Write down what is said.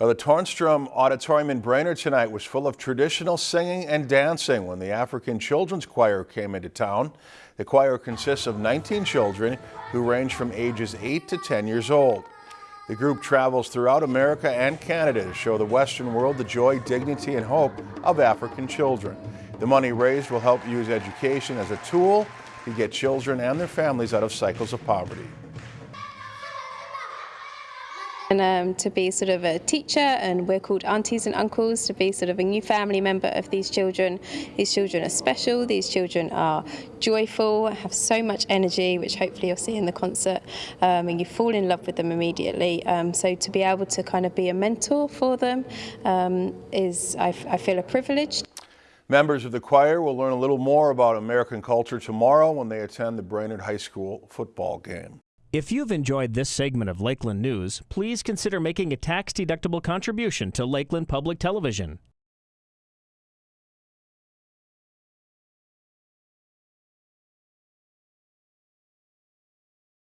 Well, the Tornstrom Auditorium in Brainerd tonight was full of traditional singing and dancing when the African Children's Choir came into town. The choir consists of 19 children who range from ages 8 to 10 years old. The group travels throughout America and Canada to show the Western world the joy, dignity, and hope of African children. The money raised will help use education as a tool to get children and their families out of cycles of poverty. And um, to be sort of a teacher and we're called aunties and uncles to be sort of a new family member of these children. These children are special, these children are joyful, have so much energy which hopefully you'll see in the concert um, and you fall in love with them immediately. Um, so to be able to kind of be a mentor for them um, is I, I feel a privilege. Members of the choir will learn a little more about American culture tomorrow when they attend the Brainerd High School football game. If you've enjoyed this segment of Lakeland News, please consider making a tax-deductible contribution to Lakeland Public Television.